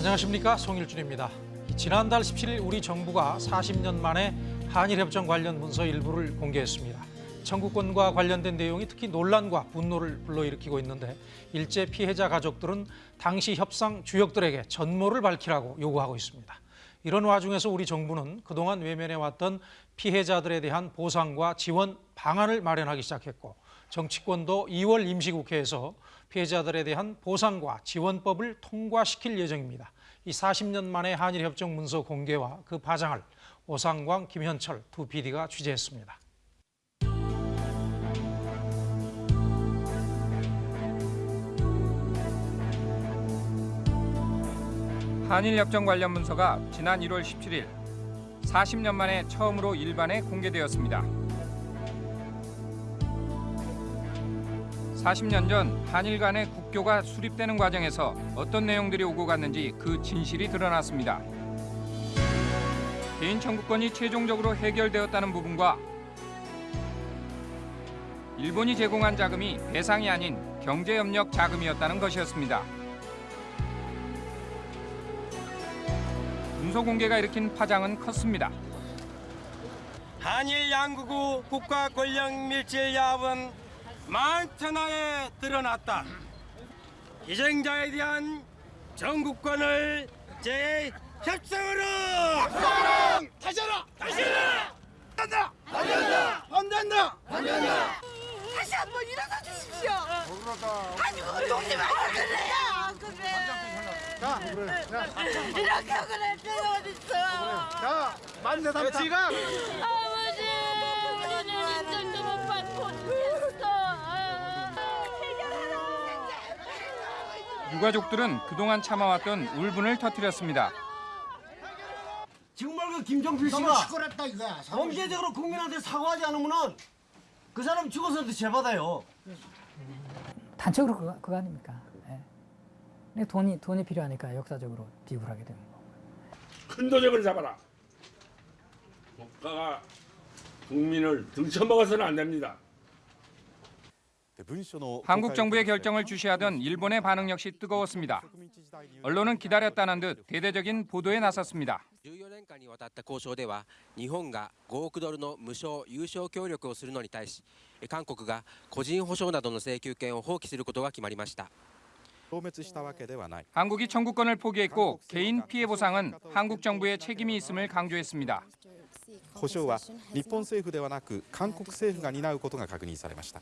안녕하십니까 송일준입니다. 지난달 17일 우리 정부가 40년 만에 한일협정 관련 문서 일부를 공개했습니다. 청구권과 관련된 내용이 특히 논란과 분노를 불러일으키고 있는데 일제 피해자 가족들은 당시 협상 주역들에게 전모를 밝히라고 요구하고 있습니다. 이런 와중에서 우리 정부는 그동안 외면해왔던 피해자들에 대한 보상과 지원 방안을 마련하기 시작했고 정치권도 2월 임시국회에서 피해자들에 대한 보상과 지원법을 통과시킬 예정입니다. 이 40년 만에 한일협정 문서 공개와 그 파장을 오상광, 김현철 두 PD가 취재했습니다. 한일협정 관련 문서가 지난 1월 17일 40년 만에 처음으로 일반에 공개되었습니다. 40년 전 한일 간의 국교가 수립되는 과정에서 어떤 내용들이 오고 갔는지 그 진실이 드러났습니다. 개인 청구권이 최종적으로 해결되었다는 부분과 일본이 제공한 자금이 배상이 아닌 경제협력 자금이었다는 것이었습니다. 문서 공개가 일으킨 파장은 컸습니다. 한일 양국의 국가 권력 밀실 야합은 만천하에 드러났다. 희생자에 대한 전국권을 제 협상으로 다시 하라! 다시 하라! 한다! 한다! 한다! 한다! 다시 한 번 일어나 주십시오. 아니 그걸 동지 말고 그래요. 그래. 이렇게 그럴 때가 어딨어. 자, 만세 삼타. 지가 아버지, 유가족들은 그동안 참아왔던 울분을 터뜨렸습니다. 정말 그 김정필 씨가 시끄럽다 이거야. 공개적으로 국민한테 사과하지 않으면은 그 사람 죽어서도 죄받아요. 단적으로 그거, 그거 아닙니까? 예. 돈이 돈이 필요하니까 역사적으로 지불하게 되는 거고. 큰 도적을 잡아라. 국가가 국민을 등쳐먹어서는 안 됩니다. 한국 정부의 결정을 주시하던 일본의 반응 역시 뜨거웠습니다. 언론은 기다렸다는 듯 대대적인 보도에 나섰습니다. 14年間にわたった交渉では日本が5億ドルの無償有償協力をするのに対し韓国が個人保証などの請求権を放棄することが決まりました 한국이 청구권을 포기했고 개인 피해 보상은 한국 정부의 책임이 있음을 강조했습니다. 保証は日本政府ではなく韓国政府が担うことが確認されました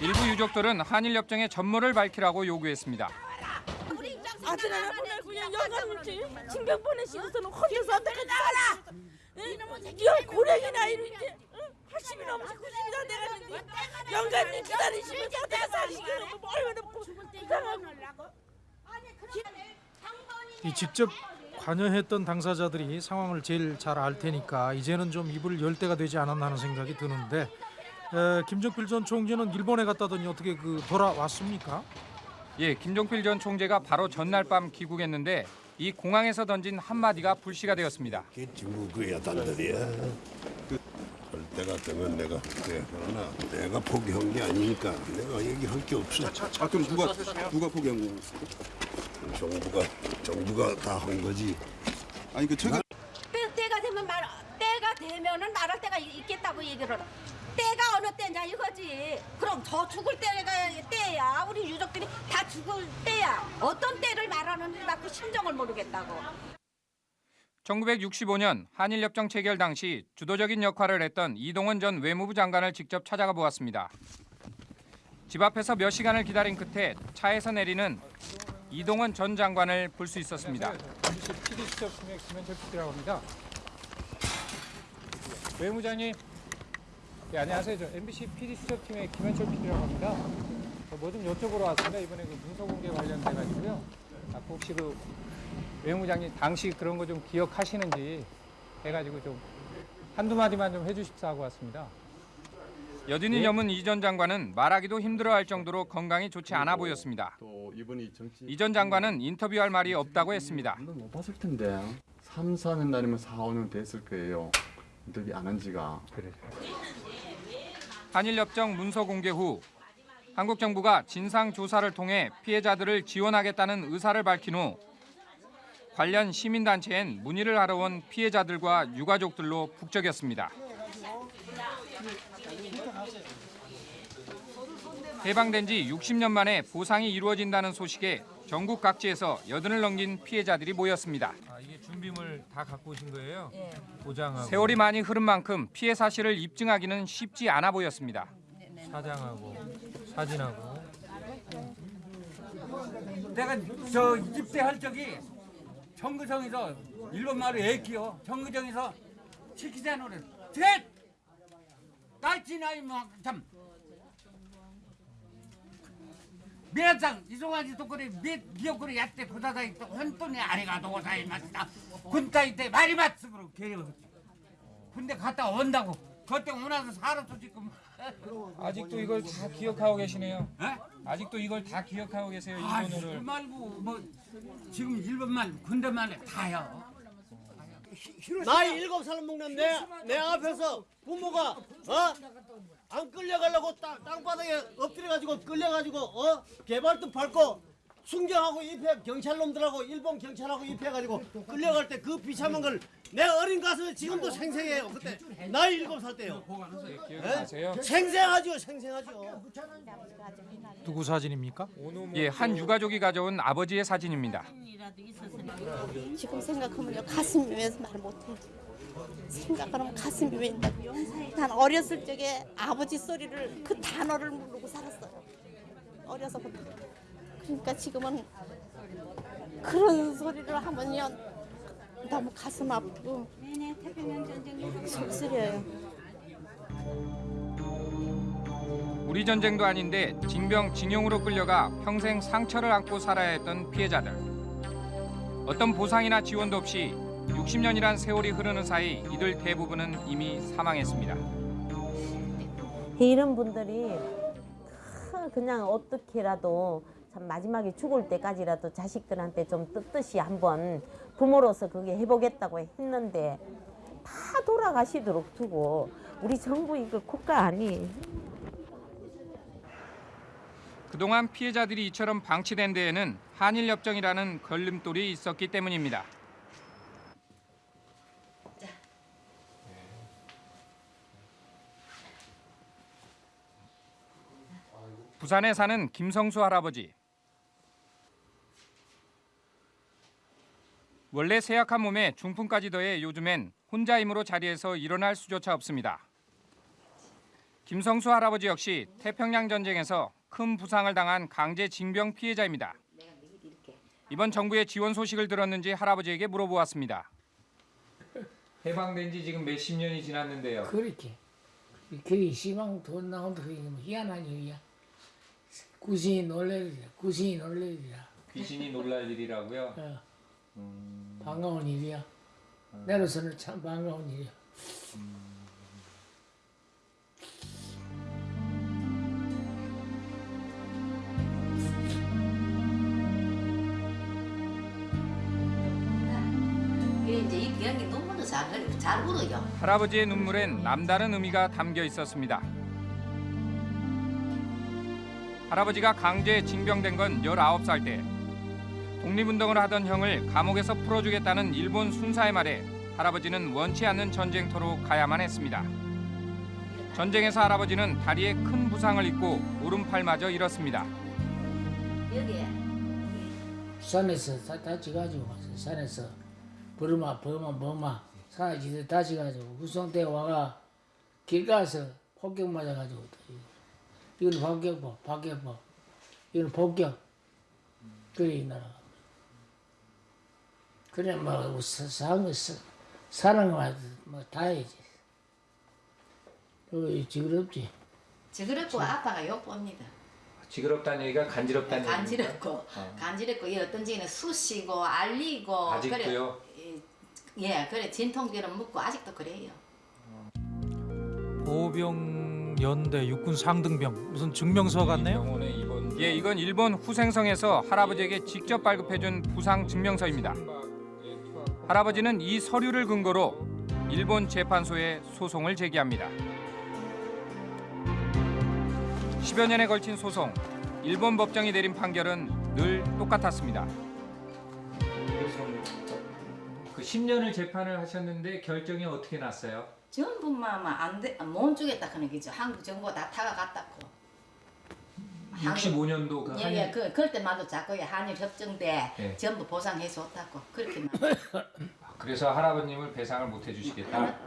일부 유족들은 한일 협정의 전모를 밝히라고 요구했습니다. 아들 하나 보내고 그냥 영감일지? 징병 보내시고서는 혼자서 어떻게 나와라. 이 고령이나 이런데 80이 넘지 90이 다 돼가는데 영감님 기다리시면서 내가 살시고 얼마나 이상하고. 이 직접 관여했던 당사자들이 상황을 제일 잘 알 테니까 이제는 좀 입을 열 때가 되지 않았나 하는 생각이 드는데 에, 김정필 전 총재는 일본에 갔다더니 어떻게 그 돌아왔습니까? 예, 김종필 전 총재가 바로 전날 밤 귀국했는데 이 공항에서 던진 한마디가 불씨가 되었습니다. 중국의 야단들이야. 할 때가 되면 내가 그러나 내가 포기한 게 아니니까 내가 얘기할 게 없어. 아 그럼 누가 누가 포기한 거? 정부가 정부가 다 한 거지. 아니 그 최근 때, 때가 되면 말 때가 되면은 말할 때가 있- 있겠다고 얘기를. 때가 어느 때냐 이거지. 그럼 더 죽을 때가 때야. 우리 유족들이 다 죽을 때야. 어떤 때를 말하는지 나그 심정을 모르겠다고. 1965년 한일 협정 체결 당시 주도적인 역할을 했던 이동원 전 외무부 장관을 직접 찾아가 보았습니다. 집 앞에서 몇 시간을 기다린 끝에 차에서 내리는 이동원 전 장관을 볼 수 있었습니다. PD 수첩팀의 김현철 PD라고 합니다. 외무장님, 예, 안녕하세요. 저 MBC PD 수첩팀의 김현철 PD라고 합니다. 뭐 좀 여쭤보러 왔습니다. 이번에 그 문서 공개 관련돼 가지고요. 아까 혹시 그 외무장님 당시 그런 거 좀 기억하시는지 해가지고 좀 한두 마디만 좀 해주십사 하고 왔습니다. 여든이 넘은 이전 장관은 말하기도 힘들어할 정도로 건강이 좋지 않아 보였습니다. 또 이번이 정치 이전 장관은 인터뷰할 말이 없다고 했습니다. 한번 못 봤을 텐데 3, 4년 아니면 4, 5년 됐을 거예요. 인터뷰 안 한 지가. 그래. 한일협정 문서 공개 후 한국 정부가 진상 조사를 통해 피해자들을 지원하겠다는 의사를 밝힌 후 관련 시민단체엔 문의를 하러 온 피해자들과 유가족들로 북적였습니다. 해방된 지 60년 만에 보상이 이루어진다는 소식에 전국 각지에서 여든을 넘긴 피해자들이 모였습니다. 준비물 다 갖고 오신 거예요? 보장하고. 세월이 많이 흐른 만큼 피해 사실을 입증하기는 쉽지 않아 보였습니다. 사장하고 사진하고. 내가 저 입대할 적이 정거정에서 일본 말로 애기요. 정거정에서 치키자노를 셋! 날치나이 뭐참 미래상 이송하지 도거리 미 미역거리 야때 고다다 있다 혼돈이 아래가 도사이 맞다 군타 이때 말이 맞으므로 개요. 군대 갔다 온다고 그때 오나서 살았어 지금. 아직도 이걸 다 기억하고 계시네요. 에? 아직도 이걸 다 기억하고 계세요. 아, 일본어를. 그 말고 뭐 지금 일본말 군대말 다요. 나이 일곱 살 먹는 내, 내 앞에서 부모가 어? 안 끌려가려고 땅, 땅바닥에 엎드려가지고 끌려가지고 어? 개발도 밟고 순경하고 입회 경찰놈들하고 일본 경찰하고 입회해가지고 끌려갈 때 그 비참한 걸 내 어린 가슴에 지금도 생생해요 그때 나이 일곱 살 때요? 생생하죠 생생하죠 누구 사진입니까? 예, 한 유가족이 가져온 아버지의 사진입니다. 지금 생각하면요 가슴이 왜서 말 못해. 생각하면 가슴이 왜인다. 난 어렸을 적에 아버지 소리를 그 단어를 모르고 살았어요. 어려서부터. 그러니까 지금은 그런 소리를 하면요 너무 가슴 아프고 속쓰려요. 우리 전쟁도 아닌데 징병 징용으로 끌려가 평생 상처를 안고 살아야 했던 피해자들. 어떤 보상이나 지원도 없이 60년이란 세월이 흐르는 사이 이들 대부분은 이미 사망했습니다. 이런 분들이 크- 그냥 어떻게라도 참 마지막에 죽을 때까지라도 자식들한테 좀 떳떳이 한번 부모로서 그게 해보겠다고 했는데 다 돌아가시도록 두고 우리 정부 이거 국가 아니 그동안 피해자들이 이처럼 방치된 데에는 한일협정이라는 걸림돌이 있었기 때문입니다. 부산에 사는 김성수 할아버지. 원래 쇠약한 몸에 중풍까지 더해 요즘엔 혼자 힘으로 자리에서 일어날 수조차 없습니다. 김성수 할아버지 역시 태평양 전쟁에서 큰 부상을 당한 강제 징병 피해자입니다. 이번 정부의 지원 소식을 들었는지 할아버지에게 물어보았습니다. 해방된 지 지금 몇십 년이 지났는데요. 그렇게 그게 시방 돈 나온다 그게 뭐 희한한 일이야 구신이 놀래리라 구신이 놀래리라 귀신이 놀랄 일이라고요. 어. 반가운 일이야 내로서는 참 반가운 일이야 이제 이 잘, 흘- 잘 울어요. 할아버지의 눈물엔 남다른 의미가 담겨 있었습니다. 할아버지가 강제 징병된 건 19살 때. 독립운동을 하던 형을 감옥에서 풀어주겠다는 일본 순사의 말에 할아버지는 원치 않는 전쟁터로 가야만 했습니다. 전쟁에서 할아버지는 다리에 큰 부상을 입고 오른팔마저 잃었습니다. 여기 산에서 다 다치가지고 왔어 산에서 버르마 버마 버마 산에 다치가지고 구성대 와가 길 가서 폭격 맞아가지고 또 이거. 이거는 폭격법 폭격법 이거는 폭격 그래 이 나라 그래 뭐 사는 사는 거뭐다 해야지 그 징그럽지 저그렇고 아빠가 욕 봅니다. 지그럽다는 얘기가 간지럽다는 얘기입니까? 간지럽고 어. 간지럽고 이 어떤 지는 쑤시고 알리고 아직도요? 그래, 예 그래 진통제를 먹고 아직도 그래요. 보병 연대 육군 상등병 무슨 증명서 같네요. 예, 이건 일본 후생성에서 할아버지에게 직접 발급해준 부상 증명서입니다. 할아버지는 이 서류를 근거로 일본 재판소에 소송을 제기합니다. 10여 년에 걸친 소송, 일본 법정이 내린 판결은 늘 똑같았습니다. 그 10년을 재판을 하셨는데 결정이 어떻게 났어요? 전부만 안돼 못 주겠다 하는 거죠. 한국 정부 다 타가갔다고. 65년도 그 한일 예예 그 그럴 때마다 자꾸 한일 협정대 예. 전부 보상해 줬다고 그렇게 말. 그래서 할아버님을 배상을 못 해주시겠다.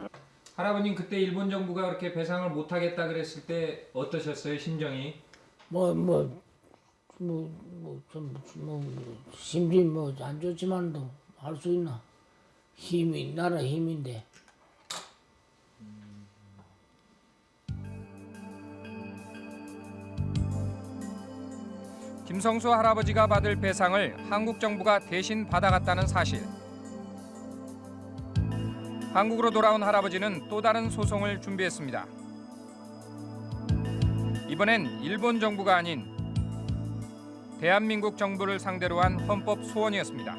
할아버님 그때 일본 정부가 그렇게 배상을 못 하겠다 그랬을 때 어떠셨어요 심정이? 뭐 뭐뭐좀뭐 심리 뭐안 좋지만도 할 수 있나 힘이 나라 힘인데 김성수 할아버지가 받을 배상을 한국 정부가 대신 받아갔다는 사실. 한국으로 돌아온 할아버지는 또 다른 소송을 준비했습니다. 이번엔 일본 정부가 아닌 대한민국 정부를 상대로 한 헌법 소원이었습니다.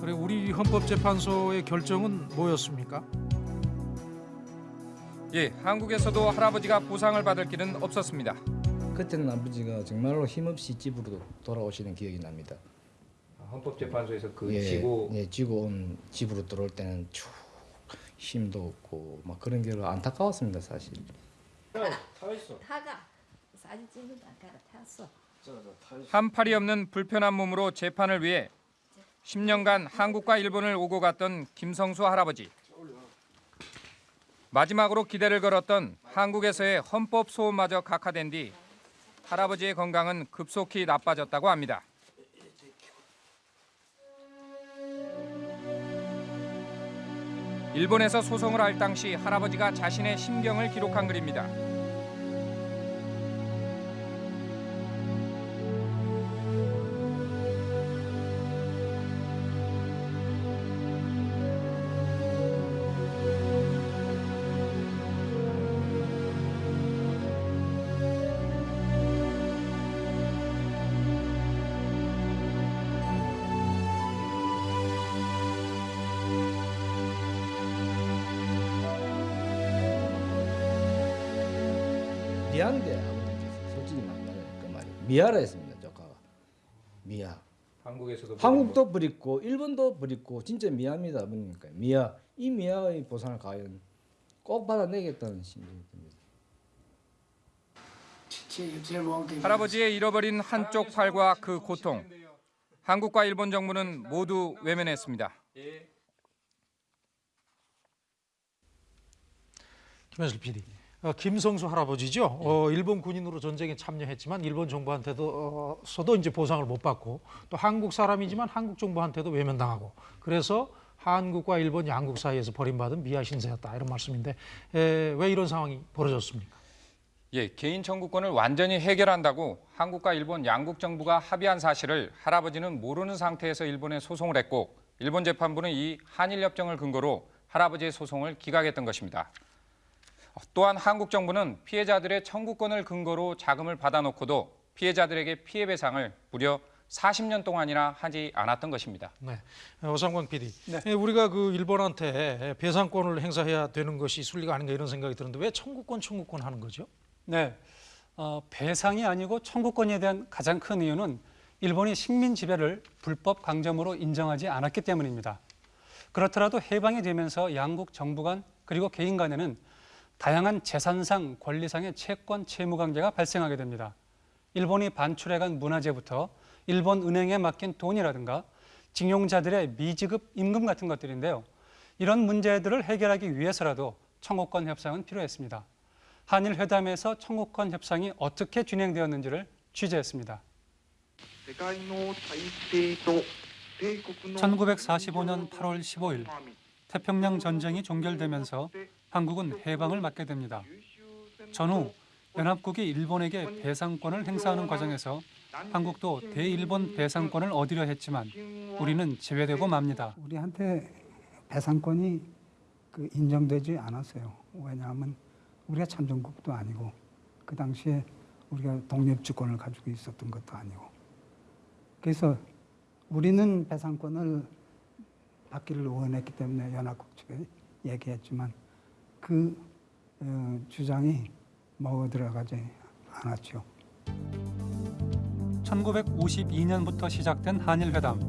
그리고 우리 헌법재판소의 결정은 뭐였습니까? 예, 한국에서도 할아버지가 보상을 받을 길은 없었습니다. 그때는 아버지가 정말로 힘없이 집으로 돌아오시는 기억이 납니다. 헌법재판소에서 그 예, 지고 예, 지고 온 집으로 들어올 때는 쭉 힘도 없고 막 그런 게 안타까웠습니다 사실. 타가 사진 찍는다 가라 탔어. 한 팔이 없는 불편한 몸으로 재판을 위해 10년간 한국과 일본을 오고 갔던 김성수 할아버지. 마지막으로 기대를 걸었던 한국에서의 헌법 소원마저 각하된 뒤 할아버지의 건강은 급속히 나빠졌다고 합니다. 일본에서 소송을 할 당시 할아버지가 자신의 심경을 기록한 글입니다. 미아라 했습니다 조카가 미아. 한국에서도 한국도 버렸고 일본도 버렸고 진짜 미아입니다 아버님니까 미아 이 미아의 보상을 과연 꼭 받아내겠다는 심정이 듭니다. 할아버지의 잃어버린 한쪽 팔과 그 고통. 한국과 일본 정부는 모두 외면했습니다. 김현실 PD. 어, 김성수 할아버지죠. 어, 일본 군인으로 전쟁에 참여했지만 일본 정부한테도 어, 서도 이제 보상을 못 받고 또 한국 사람이지만 한국 정부한테도 외면당하고 그래서 한국과 일본 양국 사이에서 버림받은 미아 신세였다 이런 말씀인데 에, 왜 이런 상황이 벌어졌습니까? 예, 개인 청구권을 완전히 해결한다고 한국과 일본 양국 정부가 합의한 사실을 할아버지는 모르는 상태에서 일본에 소송을 했고 일본 재판부는 이 한일 협정을 근거로 할아버지의 소송을 기각했던 것입니다. 또한 한국 정부는 피해자들의 청구권을 근거로 자금을 받아놓고도 피해자들에게 피해 배상을 무려 40년 동안이나 하지 않았던 것입니다. 네, 오상광 PD. 예, 우리가 그 일본한테 배상권을 행사해야 되는 것이 순리가 아닌가 이런 생각이 드는데 왜 청구권 청구권 하는 거죠? 네, 어, 배상이 아니고 청구권에 대한 가장 큰 이유는 일본이 식민 지배를 불법 강점으로 인정하지 않았기 때문입니다. 그렇더라도 해방이 되면서 양국 정부 간 그리고 개인 간에는 다양한 재산상, 권리상의 채권, 채무 관계가 발생하게 됩니다. 일본이 반출해간 문화재부터 일본 은행에 맡긴 돈이라든가 징용자들의 미지급 임금 같은 것들인데요. 이런 문제들을 해결하기 위해서라도 청구권 협상은 필요했습니다. 한일 회담에서 청구권 협상이 어떻게 진행되었는지를 취재했습니다. 1945년 8월 15일 태평양 전쟁이 종결되면서 한국은 해방을 맞게 됩니다. 전후 연합국이 일본에게 배상권을 행사하는 과정에서 한국도 대일본 배상권을 얻으려 했지만 우리는 제외되고 맙니다. 우리한테 배상권이 그 인정되지 않았어요. 왜냐하면 우리가 참전국도 아니고 그 당시에 우리가 독립주권을 가지고 있었던 것도 아니고 그래서 우리는 배상권을 받기를 원했기 때문에 연합국 측에 얘기했지만 그 어, 주장이 먹어 들어가지 않았죠. 1952년부터 시작된 한일회담.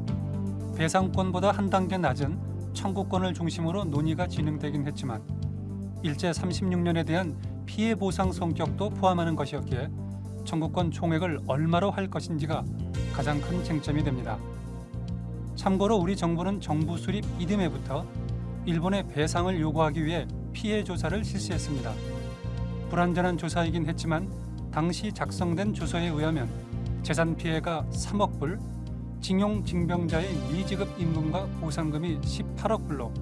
배상권보다 한 단계 낮은 청구권을 중심으로 논의가 진행되긴 했지만 일제 36년에 대한 피해 보상 성격도 포함하는 것이었기에 청구권 총액을 얼마로 할 것인지가 가장 큰 쟁점이 됩니다. 참고로 우리 정부는 정부 수립 이듬해부터 일본의 배상을 요구하기 위해 피해 조사를 실시했습니다. 불완전한 조사이긴 했지만 당시 작성된 주소에 의하면 재산 피해가 3억 불, 징용 징병자의 미지급 임금과 보상금이 18억 불로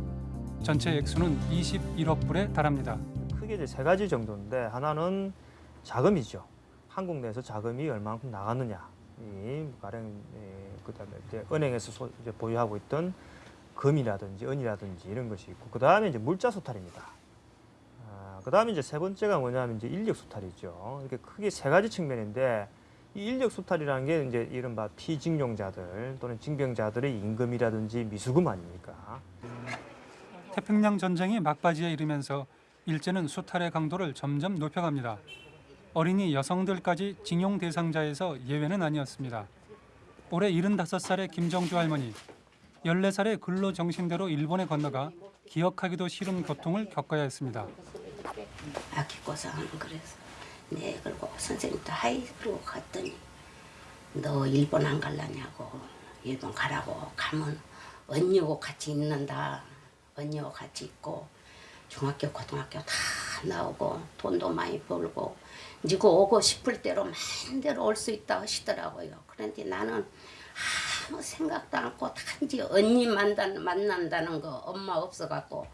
전체 액수는 21억 불에 달합니다. 크게 이제 세 가지 정도인데 하나는 자금이죠. 한국 내에서 자금이 얼마만큼 나갔느냐. 이 가령 예, 그다음에 이제 은행에서 소, 이제 보유하고 있던 금이라든지 은이라든지 이런 것이 있고 그 다음에 이제 물자 수탈입니다. 아, 그 다음에 이제 세 번째가 뭐냐면 이제 인력 수탈이죠. 이렇게 크게 세 가지 측면인데 이 인력 수탈이라는 게 이제 이른바 피징용자들 또는 징병자들의 임금이라든지 미수금 아닙니까? 태평양 전쟁이 막바지에 이르면서 일제는 수탈의 강도를 점점 높여갑니다. 어린이 여성들까지 징용 대상자에서 예외는 아니었습니다. 올해 75살의 김정주 할머니, 14살의 근로 정신대로 일본에 건너가 기억하기도 싫은 고통을 겪어야 했습니다. 아기 고상은 그래서 네 그리고 선생님도 하이 그러고 갔더니 너 일본 안 갈라냐고 일본 가라고 가면 언니하고 같이 있는다. 언니하고 같이 있고 중학교 고등학교 다 나오고 돈도 많이 벌고 이거 오고 싶을 대로 마음대로 올 수 있다 하시더라고요. 그런데 나는 아무 생각도 않고 단지 언니 만난, 만난다는 거 엄마 없어갖고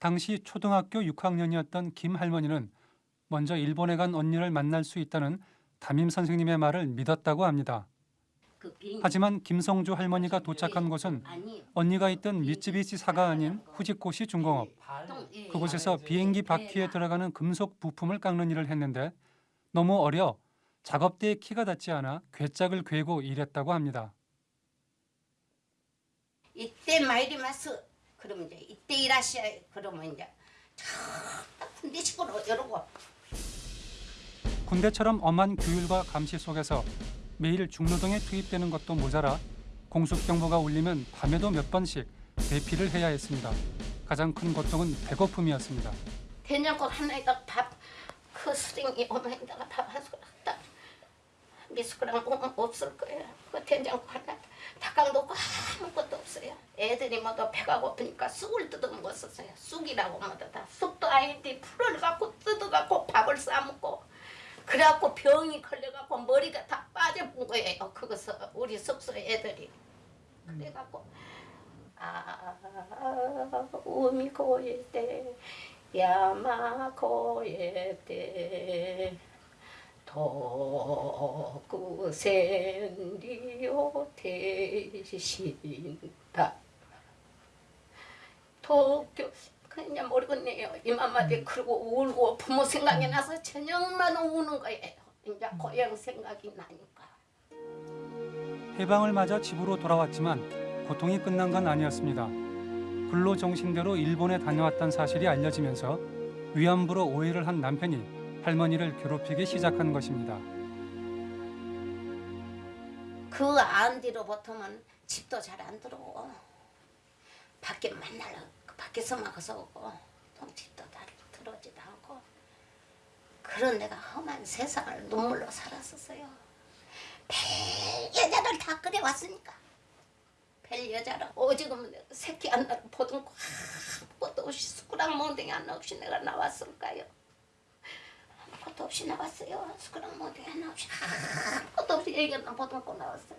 당시 초등학교 6학년이었던 김 할머니는 먼저 일본에 간 언니를 만날 수 있다는 담임 선생님의 말을 믿었다고 합니다. 하지만 김성주 할머니가 도착한 곳은 언니가 있던 미쯔비시 사가 아닌 후지코시 중공업. 그곳에서 비행기 바퀴에 들어가는 금속 부품을 깎는 일을 했는데 너무 어려 작업대에 키가 닿지 않아 궤짝을 괴고 일했다고 합니다. 行ってまいります 그러면 이제 いってらっしゃい 그러면 이제 저 군대 식으로 이러고 군대처럼 엄한 규율과 감시 속에서 매일 중노동에 투입되는 것도 모자라 공습경보가 울리면 밤에도 몇 번씩 대피를 해야 했습니다. 가장 큰 고통은 배고픔이었습니다. 된장국 하나에다가 밥그 수링이 어머니다가 밥한 숟가락 딱 미숫가락 오면 없을 거예요. 그 된장국 하나 닭강도 아무것도 없어요. 애들이 모두 배가 고프니까 쑥을 뜯어 먹었었어요. 쑥이라고 모두 다 쑥도 아닌데 풀을 갖고 뜯어갖고 밥을 싸먹고 그래갖고 병이 걸려갖고 머리가 다 빠져본 거예요. 그것을 우리 숙소 애들이 그래갖고 아 우미 고일 때 야마 고일 때 도구센리오 대신다. 도쿄 그냥 모르겠네요. 이맘마디 그러고 울고 부모 생각이 나서 저녁만 우는 거예요. 이제 고향 생각이 나니까. 해방을 맞아 집으로 돌아왔지만 고통이 끝난 건 아니었습니다. 근로 정신대로 일본에 다녀왔던 사실이 알려지면서 위안부로 오해를 한 남편이 할머니를 괴롭히기 시작한 것입니다. 그 안 뒤로부터는 집도 잘 안 들어오고 밖에 그 밖에서만 거서 오고 집도 잘 들어오지도 않고 그런 내가 험한 세상을 눈물로 살았었어요. 별 여자를 다 끌어왔으니까 별 여자를 오지금 새끼 하나를 보듬고 아무것도 없이 숟가락 몽둥이 하나 없이 내가 나왔을까요? 아무것도 없이 나왔어요. 숟가락 몽둥이 하나 없이 아무것도 없이 애기 하나 보듬고 나왔어요.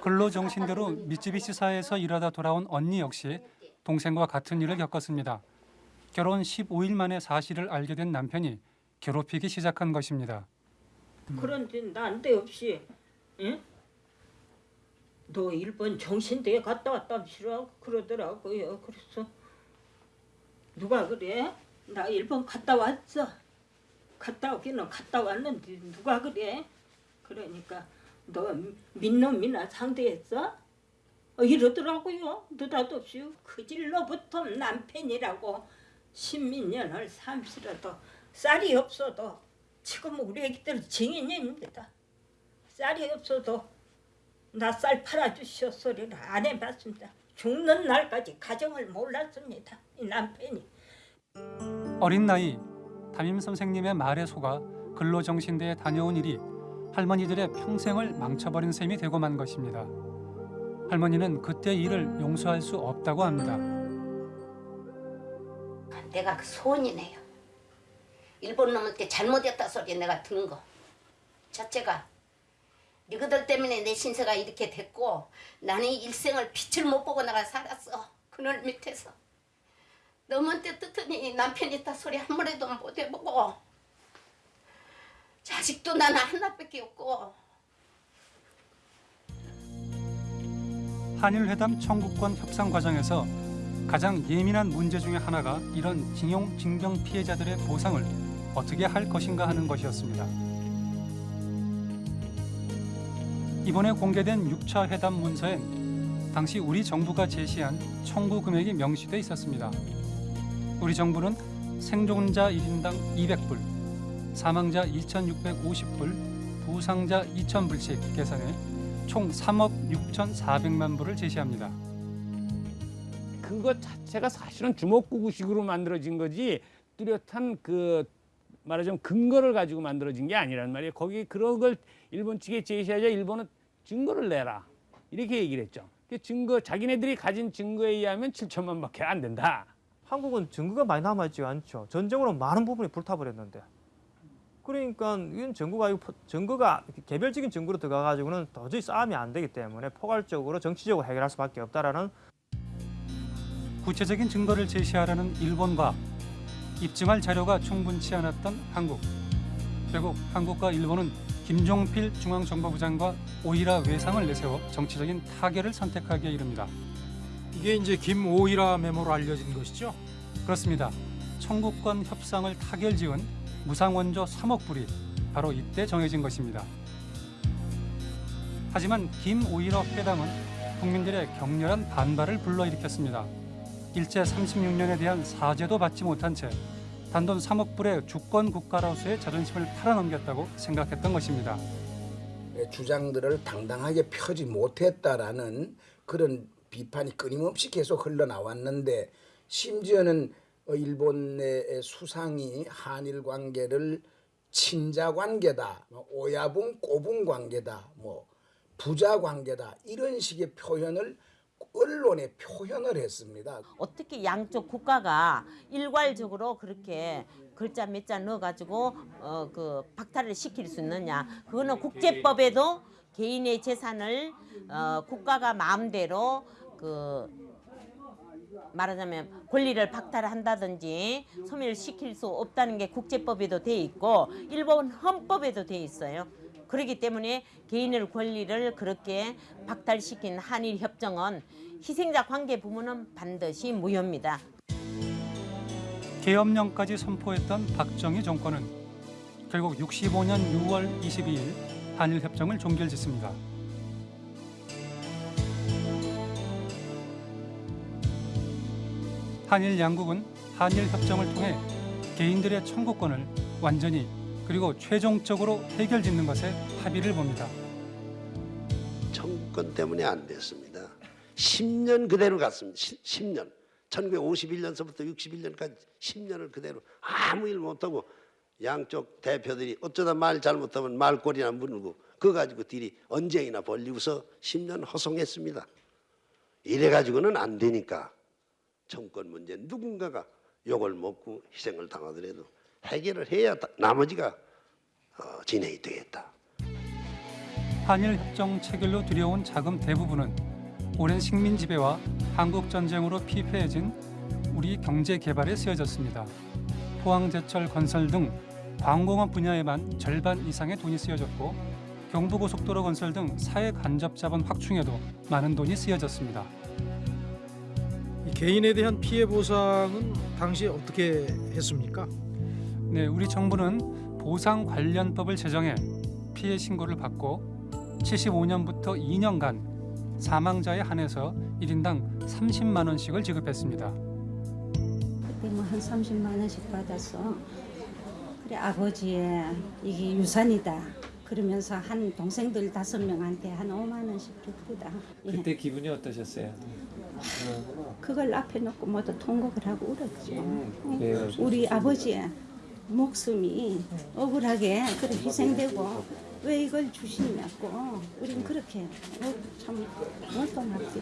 근로 정신대로 미쯔비시 사에서 일하다 돌아온 언니 역시 동생과 같은 일을 겪었습니다. 결혼 15일 만에 사실을 알게 된 남편이 괴롭히기 시작한 것입니다. 그런데 난데 없이 응? 너 일본 정신대에 갔다 왔다시라고 그러더라고요. 그래서 누가 그래? 나 일본 갔다 왔어. 갔다 오기는 갔다 왔는데 누가 그래? 그러니까 너 민놈이나 상대했어? 어, 이러더라고요. 느닷없이 그질로부터 남편이라고 십몇 년을 삼시라도 쌀이 없어도 지금 우리 애기들 증인입니다. 쌀이 없어도 나 쌀 팔아주시오 소리를 안 해봤습니다. 죽는 날까지 가정을 몰랐습니다. 이 남편이. 어린 나이 담임 선생님의 말에 속아 근로정신대에 다녀온 일이 할머니들의 평생을 망쳐버린 셈이 되고 만 것입니다. 할머니는 그때 일을 용서할 수 없다고 합니다. 내가 그 소원이네요. 일본 놈한테 잘못했다 소리 내가 듣는 거 자체가 너희들 때문에 내 신세가 이렇게 됐고 나는 일생을 빛을 못 보고 내가 살았어. 그늘 밑에서. 너한테 뜻하니 남편 있다 소리 한 번에도 못 해보고 자식도 나는 하나밖에 없고 한일회담 청구권 협상 과정에서 가장 예민한 문제 중에 하나가 이런 징용 징병 피해자들의 보상을 어떻게 할 것인가 하는 것이었습니다. 이번에 공개된 6차 회담 문서엔 당시 우리 정부가 제시한 청구 금액이 명시돼 있었습니다. 우리 정부는 생존자 1인당 200불, 사망자 2,650불, 부상자 2,000불씩 계산해 총 3억 6,400만 불을 제시합니다. 그거 자체가 사실은 주먹구구식으로 만들어진 거지 뚜렷한 그 말하자면 근거를 가지고 만들어진 게 아니란 말이에요. 거기 그런 걸 일본 측에 제시하자 일본은 증거를 내라 이렇게 얘기를 했죠. 그 증거 자기네들이 가진 증거에 의하면 7천만 밖에 안 된다. 한국은 증거가 많이 남아있지 않죠. 전쟁으로 많은 부분이 불타버렸는데. 그러니까 이건 증거가 아니고 포- 증거가 개별적인 증거로 들어가가지고는 도저히 싸움이 안 되기 때문에 포괄적으로 정치적으로 해결할 수밖에 없다라는 구체적인 증거를 제시하라는 일본과 입증할 자료가 충분치 않았던 한국. 결국 한국과 일본은 김종필 중앙정보부 장과 오이라 외상을 내세워 정치적인 타결을 선택하기에 이릅니다. 이게 이제 김오이라 메모로 알려진 것이죠? 그렇습니다. 청구권 협상을 타결지은 무상원조 3억 불이 바로 이때 정해진 것입니다. 하지만 김오이라 회담은 국민들의 격렬한 반발을 불러일으켰습니다. 일제 36년에 대한 사죄도 받지 못한 채 단돈 3억 불의 주권 국가로서의 자존심을 팔아넘겼다고 생각했던 것입니다. 주장들을 당당하게 펴지 못했다라는 그런 비판이 끊임없이 계속 흘러나왔는데 심지어는 어, 일본의 수상이 한일 관계를 친자 관계다, 뭐 오야분 꼬분 관계다, 뭐 부자 관계다 이런 식의 표현을 언론에 표현을 했습니다. 어떻게 양쪽 국가가 일괄적으로 그렇게 글자 몇 자 넣어가지고 어, 그 박탈을 시킬 수 있느냐? 그거는 국제법에도 개인의 재산을 어, 국가가 마음대로 그 말하자면 권리를 박탈한다든지 소멸시킬 수 없다는 게 국제법에도 돼 있고 일본 헌법에도 돼 있어요. 그렇기 때문에 개인의 권리를 그렇게 박탈시킨 한일 협정은 희생자 관계 부분은 반드시 무효입니다. 계엄령까지 선포했던 박정희 정권은 결국 65년 6월 22일 한일 협정을 종결짓습니다. 한일 양국은 한일 협정을 통해 개인들의 청구권을 완전히 그리고 최종적으로 해결짓는 것에 합의를 봅니다. 청구권 때문에 안 됐습니다. 10년 그대로 갔습니다. 10, 년 1951년서부터 61년까지 10년을 그대로 아무 일 못하고 양쪽 대표들이 어쩌다 말 잘못하면 말꼬리나 물고 그거 가지고 딜이 언쟁이나 벌리고서 10년 허송했습니다. 이래 가지고는 안 되니까 청권 문제 누군가가 욕을 먹고 희생을 당하더라도 해결을 해야 다- 나머지가 어, 진행이 되겠다. 한일 협정 체결로 들여온 자금 대부분은 오랜 식민 지배와 한국 전쟁으로 피폐해진 우리 경제 개발에 쓰여졌습니다. 포항제철 건설 등 광공업 분야에만 절반 이상의 돈이 쓰여졌고 경부고속도로 건설 등 사회 간접 자본 확충에도 많은 돈이 쓰여졌습니다. 이 개인에 대한 피해 보상은 당시에 어떻게 했습니까? 네, 우리 정부는 보상 관련법을 제정해 피해 신고를 받고 75년부터 2년간 사망자에 한해서 1인당 30만 원씩을 지급했습니다. 그때 뭐 한 30만 원씩 받았어. 그래 아버지의 이게 유산이다. 그러면서 한 동생들 다섯 명한테 한 5만 원씩. 예. 그때 기분이 어떠셨어요? 그걸 앞에 놓고 모두 통곡을 하고 울었죠. 어. 그래요. 우리 아버지의 목숨이 억울하게 그래 희생되고 왜 이걸 주시냐고 우린 그렇게 어, 참 몰동합니다.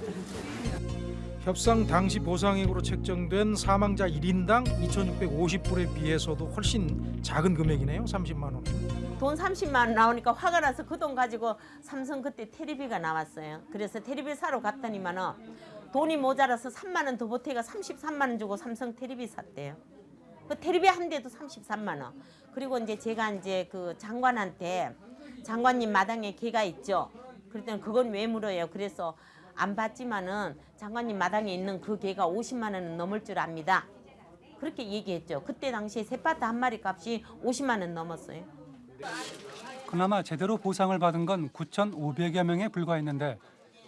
협상 당시 보상액으로 책정된 사망자 1인당 2,650불에 비해서도 훨씬 작은 금액이네요. 30만 원. 돈 30만 원 나오니까 화가 나서 그 돈 가지고 삼성 그때 테레비가 나왔어요. 그래서 테레비 사러 갔더니만은 돈이 모자라서 3만 원 더 보태가 33만 원 주고 삼성 테레비 샀대요. 그 테레비 한 대도 33만 원. 그리고 이제 제가 이제 그 장관한테 장관님 마당에 개가 있죠. 그랬더니 그건 왜 물어요. 그래서 안 받지만은 장관님 마당에 있는 그 개가 50만 원은 넘을 줄 압니다. 그렇게 얘기했죠. 그때 당시에 새파트 한 마리 값이 50만 원 넘었어요. 그나마 제대로 보상을 받은 건 9,500여 명에 불과했는데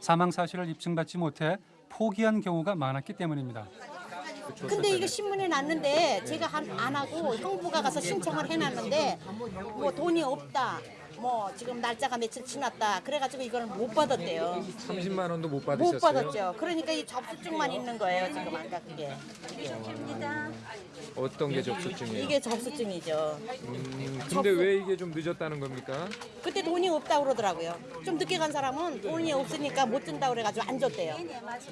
사망 사실을 입증받지 못해 포기한 경우가 많았기 때문입니다. 근데 이거 신문에 났는데 제가 한- 안 하고 형부가 가서 신청을 해놨는데 뭐 돈이 없다. 뭐 지금 날짜가 며칠 지났다. 그래가지고 이걸 못 받았대요. 30만 원도 못못 받으셨어요? 받았죠. 그러니까 이 접수증만 있는 거예요. 지금 아까 그게. 어떤 게 접수증이에요? 이게 접수증이죠. 음, 근데 왜 이게 좀 늦었다는 겁니까? 그때 돈이 없다 그러더라고요. 좀 늦게 간 사람은 돈이 없으니까 못 준다 그래가지고 안 줬대요.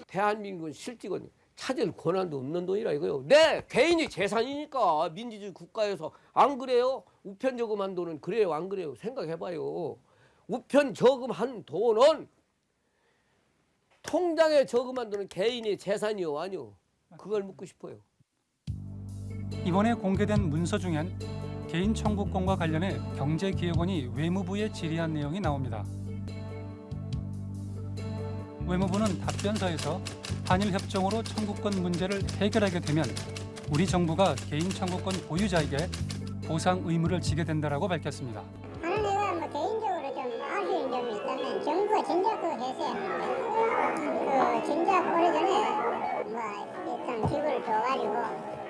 대한민국은 실직은 찾을 권한도 없는 돈이라 이거요. 내 개인이 재산이니까 민주주의 국가에서 안 그래요? 우편 저금한 돈은 그래요, 안 그래요? 생각해봐요. 우편 저금한 돈은 통장에 저금한 돈은 개인의 재산이요, 아니요? 그걸 묻고 싶어요. 이번에 공개된 문서 중엔 개인 청구권과 관련해 경제기획원이 외무부에 질의한 내용이 나옵니다. 외무부는 답변서에서 한일 협정으로 청구권 문제를 해결하게 되면 우리 정부가 개인 청구권 보유자에게 보상 의무를 지게 된다라고 밝혔습니다. 내가 뭐 개인적으로 좀 아쉬운 점이 있다면 정부가 진작 했어야 하는데 그 진작 오래전에 뭐 일단 기구를 줘가지고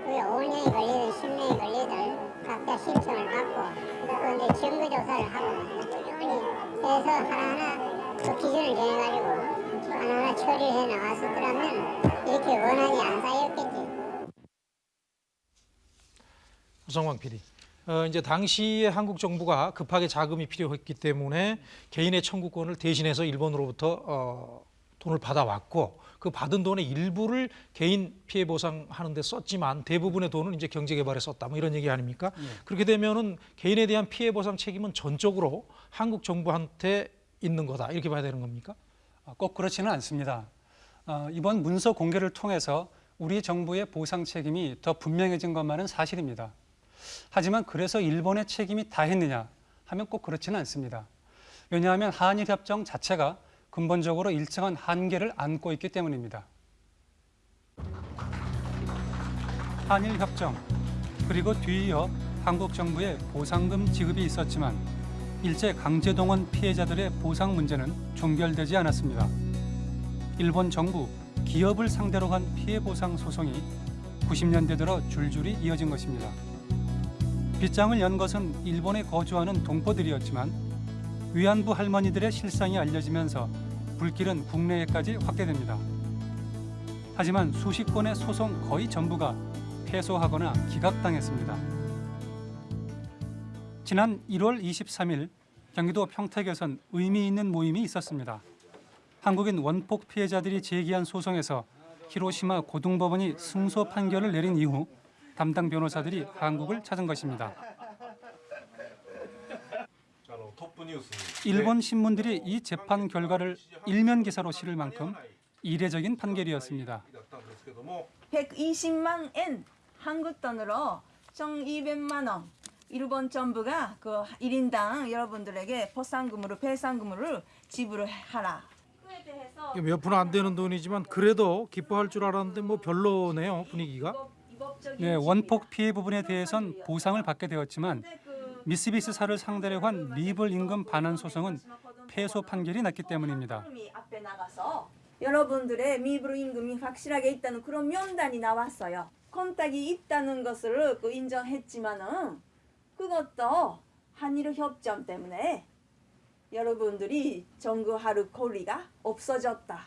그게 5년이 걸리든 10년이 걸리든 각자 신청을 받고 그 이제 증거조사를 하고 꾸준히 해서 하나하나 그 기준을 정해가지고 하나하나 처리해 나갔었더라면 이렇게 원한이 안 쌓였겠지. 우성광 PD. 어, 이제 당시에 한국 정부가 급하게 자금이 필요했기 때문에 개인의 청구권을 대신해서 일본으로부터 어, 돈을 받아왔고 그 받은 돈의 일부를 개인 피해 보상하는 데 썼지만 대부분의 돈은 이제 경제 개발에 썼다. 뭐 이런 얘기 아닙니까? 그렇게 되면은 개인에 대한 피해 보상 책임은 전적으로 한국 정부한테 있는 거다. 이렇게 봐야 되는 겁니까? 아, 꼭 그렇지는 않습니다. 어, 이번 문서 공개를 통해서 우리 정부의 보상 책임이 더 분명해진 것만은 사실입니다. 하지만 그래서 일본의 책임이 다 했느냐 하면 꼭 그렇지는 않습니다. 왜냐하면 한일 협정 자체가 근본적으로 일정한 한계를 안고 있기 때문입니다. 한일 협정 그리고 뒤이어 한국 정부의 보상금 지급이 있었지만 일제 강제동원 피해자들의 보상 문제는 종결되지 않았습니다. 일본 정부, 기업을 상대로 한 피해 보상 소송이 90년대 들어 줄줄이 이어진 것입니다. 빗장을 연 것은 일본에 거주하는 동포들이었지만 위안부 할머니들의 실상이 알려지면서 불길은 국내에까지 확대됩니다. 하지만 수십 건의 소송 거의 전부가 패소하거나 기각당했습니다. 지난 1월 23일 경기도 평택에선 의미 있는 모임이 있었습니다. 한국인 원폭 피해자들이 제기한 소송에서 히로시마 고등법원이 승소 판결을 내린 이후 담당 변호사들이 한국을 찾은 것입니다. 일본 신문들이 이 재판 결과를 일면 기사로 실을 만큼 이례적인 판결이었습니다. 120만 엔 한국 돈으로 1,200만 원 일본 정부가 그 1인당 여러분들에게 보상금으로 배상금으로 지불하라. 몇 푼 안 되는 돈이지만 그래도 기뻐할 줄 알았는데 뭐 별로네요 분위기가. 네, 원폭 피해 부분에 대해선 보상을 받게 되었지만 미쓰비시사를 상대로 한 미불 임금 반환 소송은 패소 판결이 났기 때문입니다. 여러분들의 미불 임금이 확실하게 있다는 그런 명단이 나왔어요. 컨택이 있다는 것을 그 인정했지만은 그것도 한일 협정 때문에 여러분들이 정부하루 권리가 없어졌다.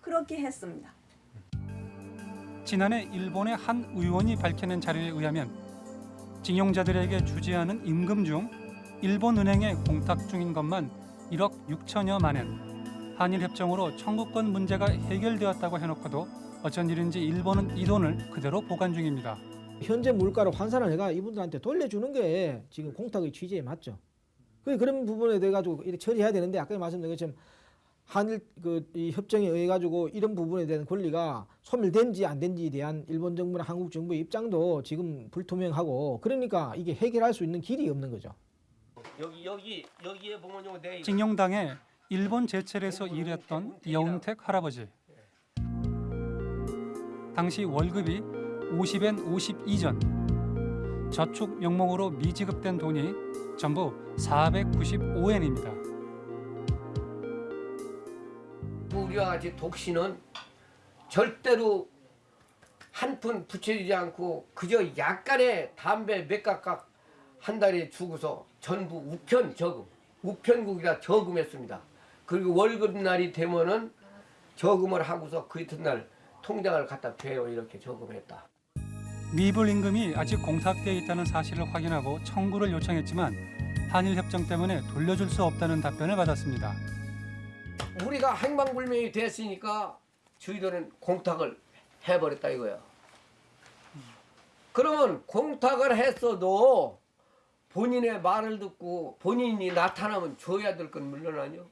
그렇게 했습니다. 지난해 일본의 한 의원이 밝혀낸 자료에 의하면 징용자들에게 주지하는 임금 중 일본 은행에 공탁 중인 것만 1억 6천여만 엔. 한일 협정으로 청구권 문제가 해결되었다고 해놓고도 어쩐 일인지 일본은 이 돈을 그대로 보관 중입니다. 현재 물가를 환산을 해가 이분들한테 돌려주는 게 지금 공탁의 취지에 맞죠. 그 그런 부분에 대해 가지고 이렇게 처리해야 되는데 아까 말씀드린 것처럼 한일 그 이 협정에 의해 가지고 이런 부분에 대한 권리가 소멸된지 안 된지에 대한 일본 정부나 한국 정부의 입장도 지금 불투명하고 그러니까 이게 해결할 수 있는 길이 없는 거죠. 여기 여기 여기에 보면 요 내 징용당에 일본 제철에서 일했던 여운택 할아버지. 당시 월급이 50엔 52전. 저축 명목으로 미지급된 돈이 전부 495엔입니다. 우리와 같이 독신은 절대로 한 푼 붙여주지 않고 그저 약간의 담배 몇 각각 한 달에 주고서 전부 우편 저금, 우편국이라 저금했습니다. 그리고 월급날이 되면은 저금을 하고서 그 이튿날 통장을 갖다 대요 이렇게 저금했다. 미불 임금이 아직 공탁되어 있다는 사실을 확인하고 청구를 요청했지만 한일 협정 때문에 돌려줄 수 없다는 답변을 받았습니다. 우리가 행방불명이 됐으니까 저희들은 공탁을 해버렸다 이거야. 그러면 공탁을 했어도 본인의 말을 듣고 본인이 나타나면 줘야 될 건 물론 아니요.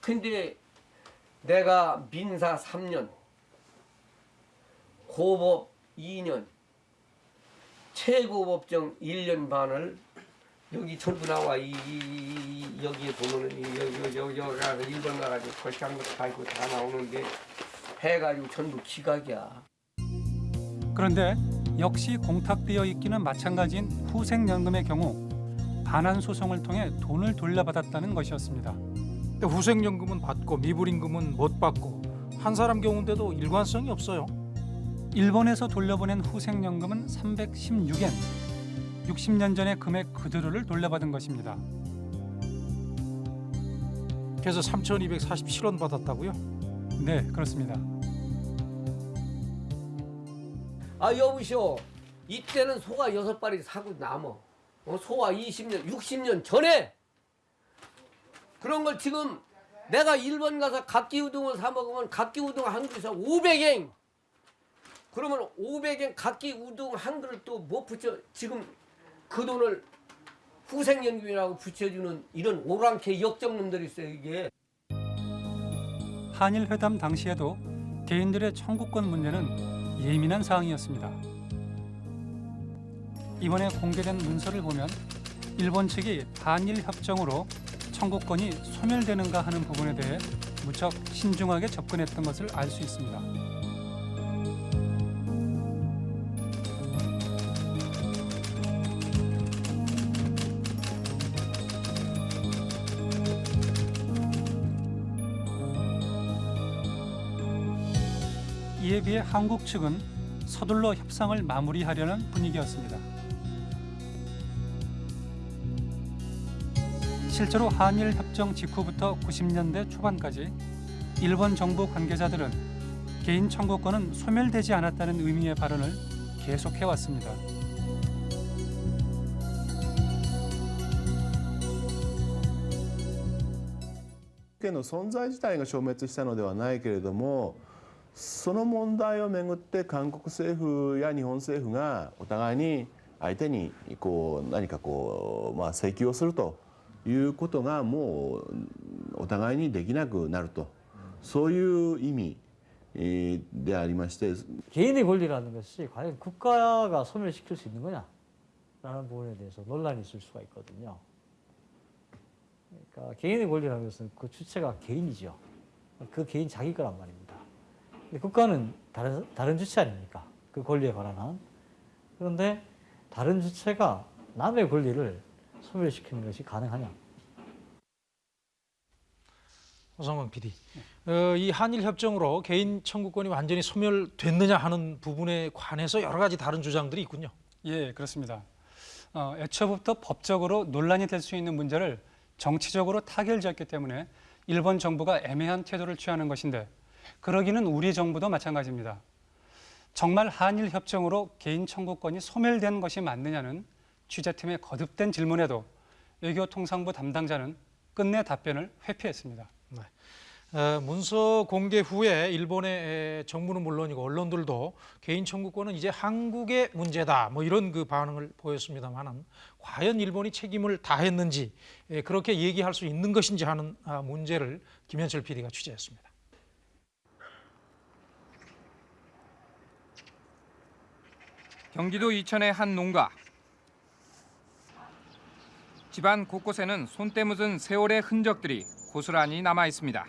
근데 내가 민사 3년, 고법 2년, 최고법정 1년 반을 여기 전부 나와 이, 이- 이- 여기에 보면은 이- 여기 여기 여기 일본 가가지고 걸창 것다 있고 다 나오는데 해가지고 전부 기각이야. 그런데 역시 공탁되어 있기는 마찬가지인 후생연금의 경우 반환 소송을 통해 돈을 돌려받았다는 것이었습니다. 후생연금은 받고 미불임금은 못 받고 한 사람 경우인데도 일관성이 없어요. 일본에서 돌려보낸 후생연금은 316엔. 60년 전의 금액 그대로를 돌려받은 것입니다. 그래서 3,247원 받았다고요? 네, 그렇습니다. 아 여보시오 이때는 소가 여섯 마리 사고 남어 어, 소가 20년 60년 전에 그런 걸 지금 내가 일본 가서 각기 우동을 사 먹으면 각기 우동 한 그릇에 500엔 그러면 500엔 각기 우동 한 그릇 또못 붙여 지금 그 돈을 후생연금이라고 붙여주는 이런 오랑캐 역정놈들이 있어요 이게 한일 회담 당시에도 개인들의 청구권 문제는 예민한 사항이었습니다. 이번에 공개된 문서를 보면 일본 측이 한일 협정으로 청구권이 소멸되는가 하는 부분에 대해 무척 신중하게 접근했던 것을 알 수 있습니다. 이에 비해 한국 측은 서둘러 협상을 마무리하려는 분위기였습니다. 실제로 한일 협정 직후부터 90년대 초반까지 일본 정부 관계자들은 개인 청구권은 소멸되지 않았다는 의미의 발언을 계속해 왔습니다. 権の存在自体が消滅したのではないけれども その問題をめぐって韓国政府や日本政府がお互いに 相手にこう何かこう、まあ、請求をするということがもうお互いにできなくなるとそういう意味えーでありまして 개인의 권리라는 것이 과연 국가가 소멸시킬 수 있는 거냐라는 부분에 대해서 논란이 있을 수가 있거든요. 그러니까 개인의 권리라는 것은 그 주체가 개인이죠. 그 개인 자기 거란 말입니다. 다. 근데 국가는 다른, 다른 주체 아닙니까? 그 권리에 관한. 그런데 다른 주체가 남의 권리를 소멸시키는 것이 가능하냐? 호성광 PD, 어, 이 한일 협정으로 개인 청구권이 완전히 소멸됐느냐 하는 부분에 관해서 여러 가지 다른 주장들이 있군요. 예, 그렇습니다. 어, 애초부터 법적으로 논란이 될 수 있는 문제를 정치적으로 타결지었기 때문에 일본 정부가 애매한 태도를 취하는 것인데 그러기는 우리 정부도 마찬가지입니다. 정말 한일 협정으로 개인 청구권이 소멸된 것이 맞느냐는 취재팀의 거듭된 질문에도 외교통상부 담당자는 끝내 답변을 회피했습니다. 어, 문서 공개 후에 일본의 에, 정부는 물론이고 언론들도 개인 청구권은 이제 한국의 문제다 뭐 이런 그 반응을 보였습니다만은 과연 일본이 책임을 다했는지 에, 그렇게 얘기할 수 있는 것인지 하는 아, 문제를 김현철 PD가 취재했습니다. 경기도 이천의 한 농가. 집안 곳곳에는 손때 묻은 세월의 흔적들이 고스란히 남아 있습니다.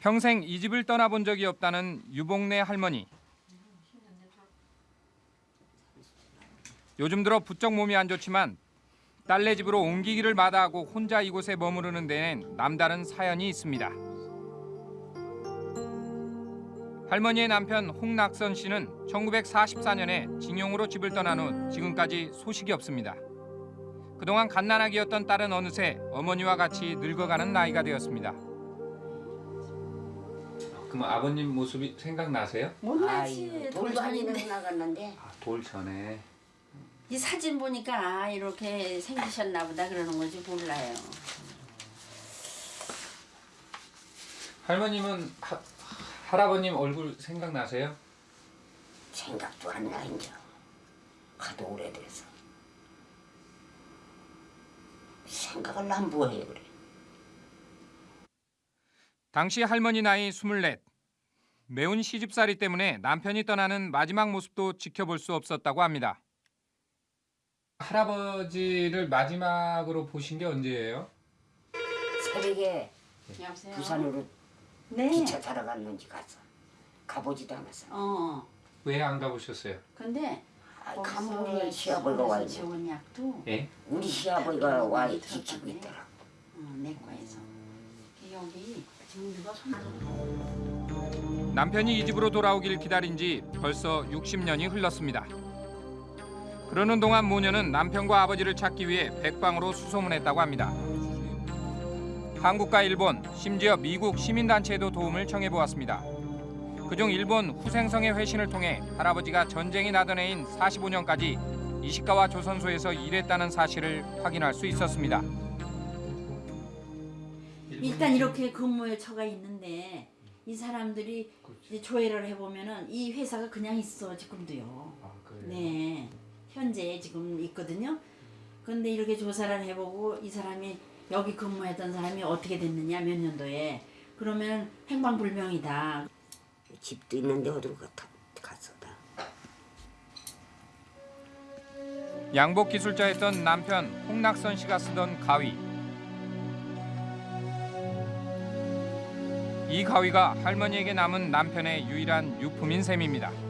평생 이 집을 떠나본 적이 없다는 유봉래 할머니. 요즘 들어 부쩍 몸이 안 좋지만 딸네 집으로 옮기기를 마다하고 혼자 이곳에 머무르는 데엔 남다른 사연이 있습니다. 할머니의 남편 홍낙선 씨는 1944년에 징용으로 집을 떠난 후 지금까지 소식이 없습니다. 그동안 갓난아기였던 딸은 어느새 어머니와 같이 늙어가는 나이가 되었습니다. 그럼 아버님 모습이 생각나세요? 못나지 돌도 아닌데 나갔는데 돌 전에. 이 사진 보니까 아, 이렇게 생기셨나 보다 그러는 건지 몰라요. 할머님은 하, 할아버님 얼굴 생각나세요? 생각도 안 나 이제 하도 오래돼서 생각을 안 뭐해 그래. 당시 할머니 나이 24. 매운 시집살이 때문에 남편이 떠나는 마지막 모습도 지켜볼 수 없었다고 합니다. 할아버지를 마지막으로 보신 게 언제예요? 새벽에 여보세요? 부산으로 네. 기차 타러 갔는지 갔어. 가보지도 않았어. 어. 왜 안 가보셨어요? 근데 우리 시아버지가 와 있네. 좋은 약도 예? 우리 시아버지가 와 지키고 있더라. 어, 내과에서 여기 지금 누가 손 남편이 이 집으로 돌아오길 기다린 지 벌써 60년이 흘렀습니다. 그러는 동안 모녀는 남편과 아버지를 찾기 위해 백방으로 수소문했다고 합니다. 한국과 일본, 심지어 미국 시민단체에도 도움을 청해보았습니다. 그중 일본 후생성의 회신을 통해 할아버지가 전쟁이 나던 해인 45년까지 이시카와 조선소에서 일했다는 사실을 확인할 수 있었습니다. 일단 이렇게 근무에 처가 있는데 이 사람들이 이제 조회를 해보면은 이 회사가 그냥 있어 지금도요. 네, 현재 지금 있거든요. 근데 이렇게 조사를 해보고 이 사람이 여기 근무했던 사람이 어떻게 됐느냐 몇 년도에 그러면 행방불명이다. 집도 있는데 어디로 갔다 갔어 다. 양복 기술자였던 남편 홍낙선 씨가 쓰던 가위. 이 가위가 할머니에게 남은 남편의 유일한 유품인 셈입니다.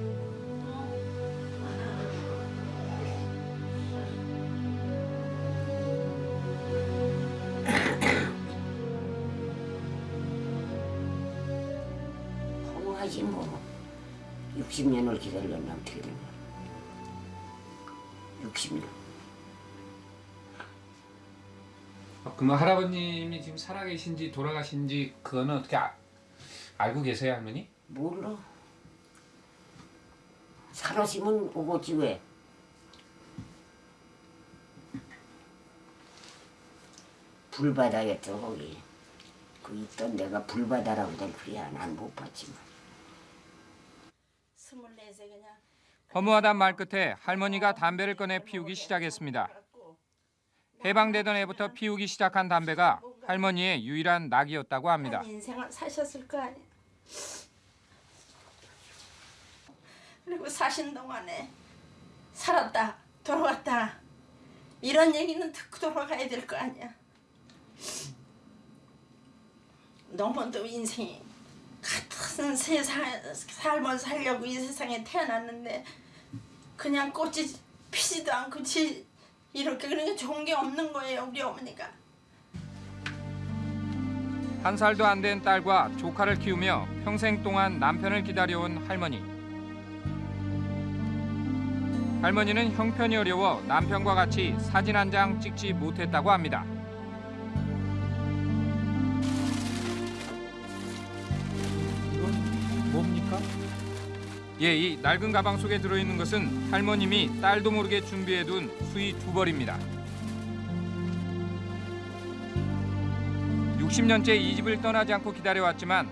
허무하지 뭐. 60년을 기다렸나 어떻게 된 거야. 60년. 아, 그러면 할아버님이 지금 살아계신지 돌아가신지 그거는 어떻게 아- 알고 계세요, 할머니? 몰라. 살았으면 오고지 왜. 불바다였죠 거기. 그 있던 데가 불바다라고 될 그래야 난못 봤지만. 그냥 허무하단 말 끝에 할머니가 담배를 꺼내 피우기 시작했습니다. 해방되던 해부터 피우기 시작한 담배가 할머니의 유일한 낙이었다고 합니다. 한 인생을 사셨을 거 아니야. 그리고 사신 동안에 살았다 돌아왔다 이런 얘기는 듣고 돌아가야 될 거 아니야. 너무도 인생이 같은 세상 삶을 살려고 이 세상에 태어났는데 그냥 꽃이 피지도 않고 지 이렇게 그러니까 좋은 게 없는 거예요 우리 어머니가. 한 살도 안 된 딸과 조카를 키우며 평생 동안 남편을 기다려온 할머니. 할머니는 형편이 어려워 남편과 같이 사진 한 장 찍지 못했다고 합니다. 예, 이 낡은 가방 속에 들어있는 것은 할머님이 딸도 모르게 준비해둔 수의 두 벌입니다. 60년째 이 집을 떠나지 않고 기다려왔지만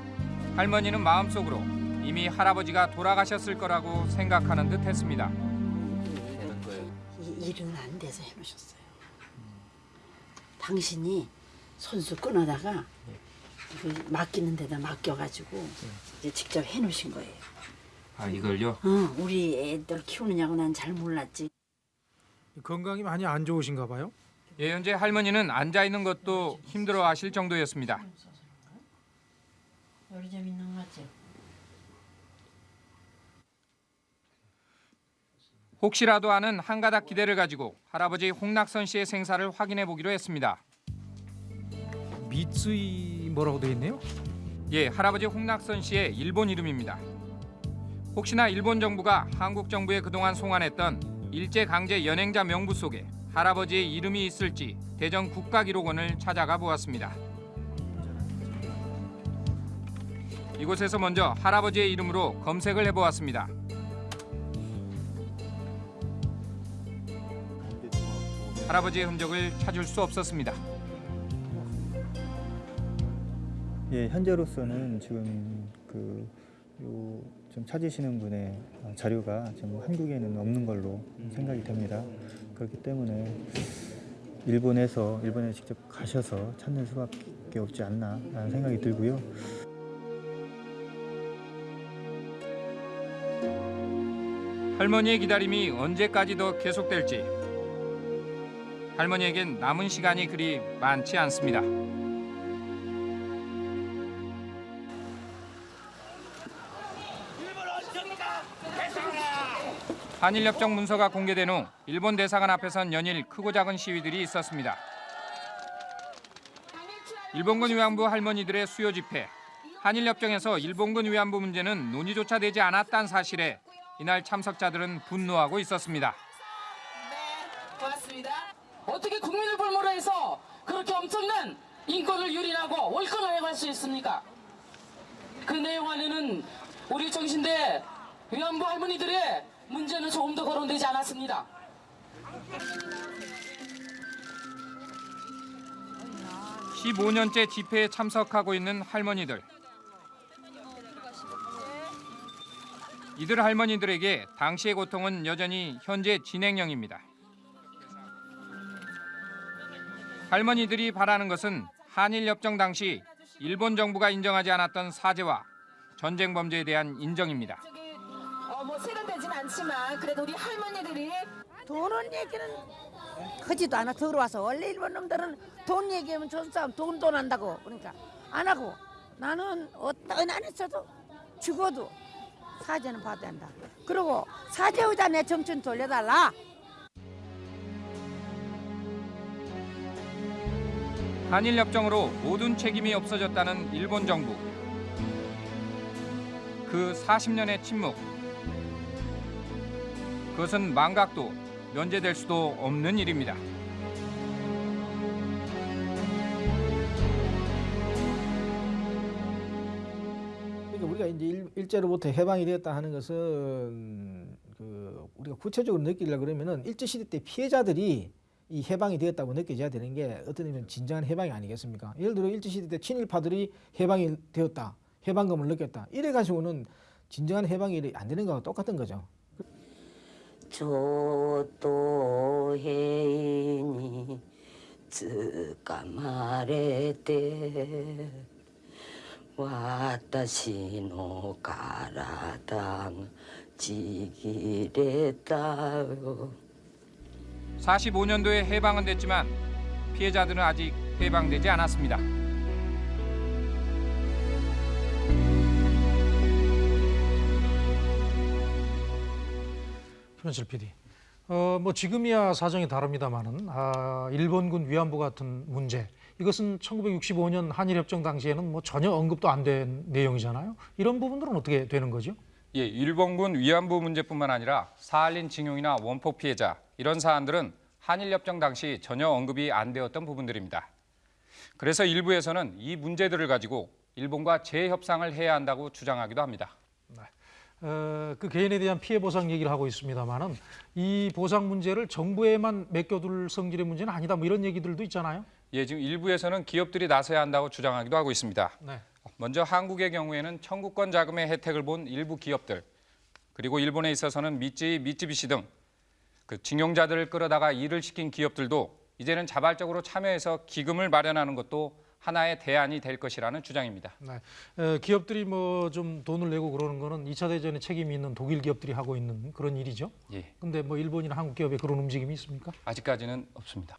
할머니는 마음속으로 이미 할아버지가 돌아가셨을 거라고 생각하는 듯 했습니다. 이 일은 안 돼서 해놓으셨어요. 당신이 손수 끊어다가 그 맡기는 데다 맡겨가지고 이제 직접 해놓으신 거예요. 아, 이걸요? 어, 우리 애들 키우느냐고 난 잘 몰랐지. 건강이 많이 안 좋으신가 봐요. 예, 현재 할머니는 앉아 있는 것도 힘들어 하실 정도였습니다. 열이 좀 있는 거 같지? 혹시라도 하는 한 가닥 기대를 가지고 할아버지 홍낙선 씨의 생사를 확인해 보기로 했습니다. 미쯔이 뭐라고 돼 있네요? 예, 할아버지 홍낙선 씨의 일본 이름입니다. 혹시나 일본 정부가 한국 정부에 그동안 송환했던 일제 강제 연행자 명부 속에 할아버지의 이름이 있을지 대전 국가기록원을 찾아가 보았습니다. 이곳에서 먼저 할아버지의 이름으로 검색을 해보았습니다. 할아버지의 흔적을 찾을 수 없었습니다. 예, 현재로서는 지금 그 요 좀 찾으시는 분의 어, 자료가 지금 한국에는 없는 걸로 생각이 됩니다. 그렇기 때문에 일본에서 일본에 직접 가셔서 찾는 수밖에 없지 않나 라는 생각이 들고요. 할머니의 기다림이 언제까지 더 계속될지 할머니에겐 남은 시간이 그리 많지 않습니다. 한일협정 문서가 공개된 후 일본 대사관 앞에선 연일 크고 작은 시위들이 있었습니다. 일본군 위안부 할머니들의 수요 집회, 한일협정에서 일본군 위안부 문제는 논의조차 되지 않았다는 사실에 이날 참석자들은 분노하고 있었습니다. 고맙습니다. 어떻게 국민을 볼모로 해서 그렇게 엄청난 인권을 유린하고 월권을 행할 수 있습니까? 그 내용 안에는 우리 정신대 위안부 할머니들의 문제는 조금 더 거론되지 않았습니다. 십오 년째 집회에 참석하고 있는 할머니들. 이들 할머니들에게 당시의 고통은 여전히 현재 진행형입니다. 할머니들이 바라는 것은 한일협정 당시 일본 정부가 인정하지 않았던 사죄와 전쟁 범죄에 대한 인정입니다. 않지만 그래도 우리 할머니들이 돈은 얘기는 하지도 않아 들어와서 원래 일본 놈들은 돈 얘기하면 저 사람 돈 돈 한다고 그러니까 안 하고 나는 어떤 안 했어도 죽어도 사죄는 받아야 한다. 그리고 사죄의자 내 정신 돌려달라. 한일협정으로 모든 책임이 없어졌다는 일본 정부. 그 40년의 침묵. 그것은 망각도 면제될 수도 없는 일입니다. 그러니까 우리가 이제 일, 일제로부터 해방이 되었다 하는 것은 그 우리가 구체적으로 느끼려 그러면은 일제 시대 때 피해자들이 이 해방이 되었다고 느껴져야 되는 게 어떤 의미는 진정한 해방이 아니겠습니까? 예를 들어 일제 시대 때 친일파들이 해방이 되었다, 해방감을 느꼈다. 이래 가지고는 진정한 해방이 안 되는 거하고 똑같은 거죠. 지기랬다요 45년도에 해방은 됐지만 피해자들은 아직 해방되지 않았습니다. 김현철 PD. 어, 뭐 지금이야 사정이 다릅니다만은 아, 일본군 위안부 같은 문제 이것은 1965년 한일 협정 당시에는 뭐 전혀 언급도 안 된 내용이잖아요. 이런 부분들은 어떻게 되는 거죠? 예, 일본군 위안부 문제뿐만 아니라 사할린 징용이나 원폭 피해자 이런 사안들은 한일 협정 당시 전혀 언급이 안 되었던 부분들입니다. 그래서 일부에서는 이 문제들을 가지고 일본과 재협상을 해야 한다고 주장하기도 합니다. 어, 그 개인에 대한 피해 보상 얘기를 하고 있습니다만은 이 보상 문제를 정부에만 맡겨둘 성질의 문제는 아니다. 뭐 이런 얘기들도 있잖아요. 예, 지금 일부에서는 기업들이 나서야 한다고 주장하기도 하고 있습니다. 네. 먼저 한국의 경우에는 청구권 자금의 혜택을 본 일부 기업들, 그리고 일본에 있어서는 미쯔이, 미쯔비시 등 그 징용자들을 끌어다가 일을 시킨 기업들도 이제는 자발적으로 참여해서 기금을 마련하는 것도 하나의 대안이 될 것이라는 주장입니다. 네. 어, 기업들이 뭐 좀 돈을 내고 그러는 거는 2차 대전에 책임이 있는 독일 기업들이 하고 있는 그런 일이죠. 예, 근데 뭐 일본이나 한국 기업에 그런 움직임이 있습니까? 아직까지는 없습니다.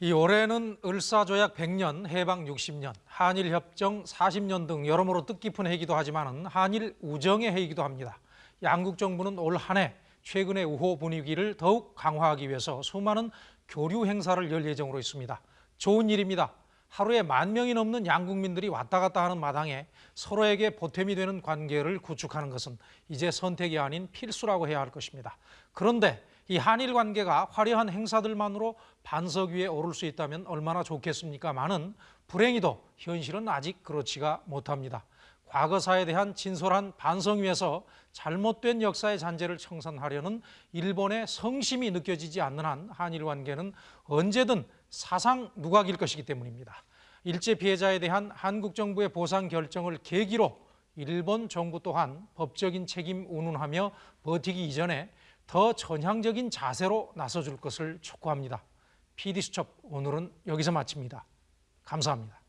이 올해는 을사조약 100년, 해방 60년, 한일 협정 40년 등 여러모로 뜻깊은 해이기도 하지만은 한일 우정의 해이기도 합니다. 양국 정부는 올 한 해 최근의 우호 분위기를 더욱 강화하기 위해서 수많은 교류 행사를 열 예정으로 있습니다. 좋은 일입니다. 하루에 만 명이 넘는 양국민들이 왔다 갔다 하는 마당에 서로에게 보탬이 되는 관계를 구축하는 것은 이제 선택이 아닌 필수라고 해야 할 것입니다. 그런데 이 한일 관계가 화려한 행사들만으로 반석 위에 오를 수 있다면 얼마나 좋겠습니까? 많은 불행히도 현실은 아직 그렇지가 못합니다. 과거사에 대한 진솔한 반성 위에서 잘못된 역사의 잔재를 청산하려는 일본의 성심이 느껴지지 않는 한 한일 관계는 언제든 사상 누각일 것이기 때문입니다. 일제 피해자에 대한 한국 정부의 보상 결정을 계기로 일본 정부 또한 법적인 책임 운운하며 버티기 이전에 더 전향적인 자세로 나서줄 것을 촉구합니다. PD수첩 오늘은 여기서 마칩니다. 감사합니다.